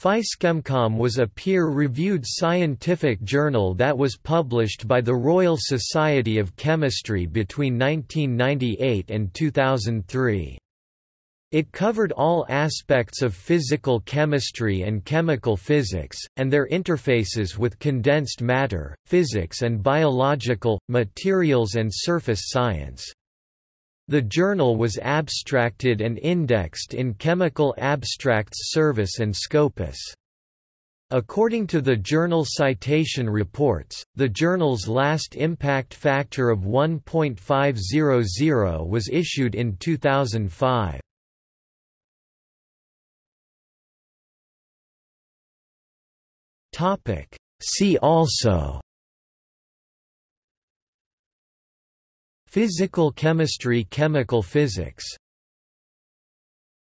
PhysChemComm was a peer-reviewed scientific journal that was published by the Royal Society of Chemistry between 1998 and 2003. It covered all aspects of physical chemistry and chemical physics, and their interfaces with condensed matter, physics and biological, materials and surface science. The journal was abstracted and indexed in Chemical Abstracts Service and Scopus. According to the journal citation reports, the journal's last impact factor of 1.500 was issued in 2005. See also Physical chemistry Chemical physics